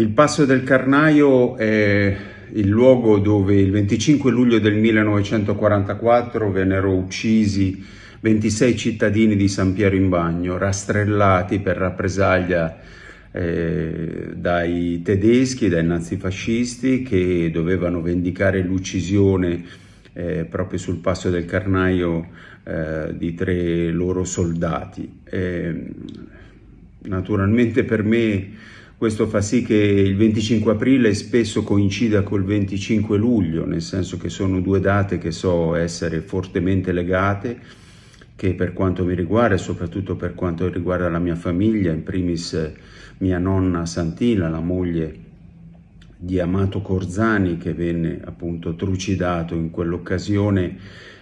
Il Passo del Carnaio è il luogo dove il 25 luglio del 1944 vennero uccisi 26 cittadini di San Piero in Bagno, rastrellati per rappresaglia eh, dai tedeschi, dai nazifascisti che dovevano vendicare l'uccisione eh, proprio sul Passo del Carnaio eh, di tre loro soldati. naturalmente per me questo fa sì che il 25 aprile spesso coincida col 25 luglio, nel senso che sono due date che so essere fortemente legate, che per quanto mi riguarda e soprattutto per quanto riguarda la mia famiglia, in primis mia nonna Santina, la moglie di Amato Corzani che venne appunto trucidato in quell'occasione,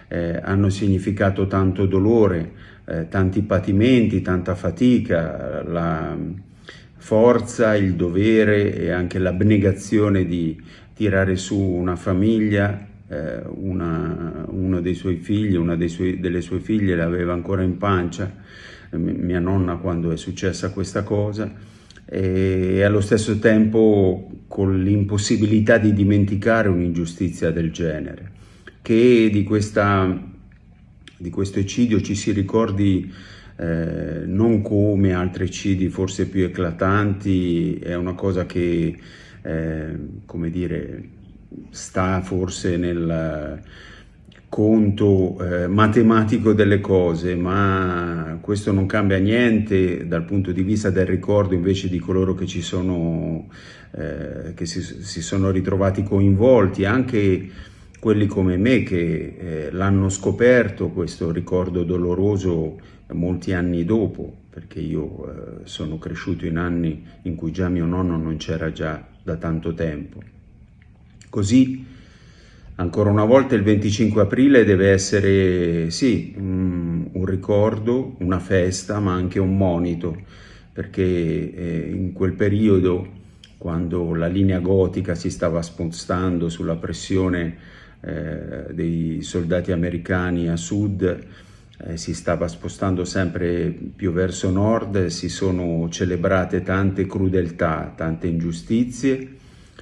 eh, hanno significato tanto dolore, eh, tanti patimenti, tanta fatica, la, forza, il dovere e anche l'abnegazione di tirare su una famiglia, eh, una, uno dei suoi figli, una suoi, delle sue figlie l'aveva ancora in pancia, eh, mia nonna quando è successa questa cosa, e allo stesso tempo con l'impossibilità di dimenticare un'ingiustizia del genere, che di, questa, di questo eccidio ci si ricordi eh, non come altri eccidi forse più eclatanti, è una cosa che, eh, come dire, sta forse nel conto eh, matematico delle cose, ma questo non cambia niente dal punto di vista del ricordo invece di coloro che, ci sono, eh, che si, si, sono ritrovati coinvolti, anche quelli come me che eh, l'hanno scoperto questo ricordo doloroso molti anni dopo, perché io eh, sono cresciuto in anni in cui già mio nonno non c'era già da tanto tempo. Così, ancora una volta, il 25 aprile deve essere, sì, un, un ricordo, una festa, ma anche un monito, perché eh, in quel periodo, quando la linea gotica si stava spostando sulla pressione eh, dei soldati americani a sud, eh, si stava spostando sempre più verso nord, si sono celebrate tante crudeltà, tante ingiustizie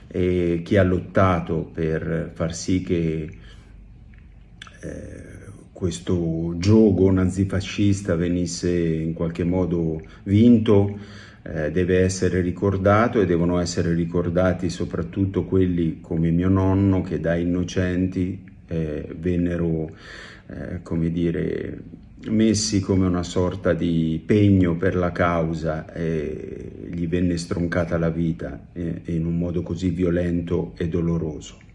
e chi ha lottato per far sì che eh, questo gioco nazifascista venisse in qualche modo vinto eh, deve essere ricordato e devono essere ricordati soprattutto quelli come mio nonno che da innocenti eh, vennero eh, come dire, messi come una sorta di pegno per la causa e gli venne stroncata la vita eh, in un modo così violento e doloroso.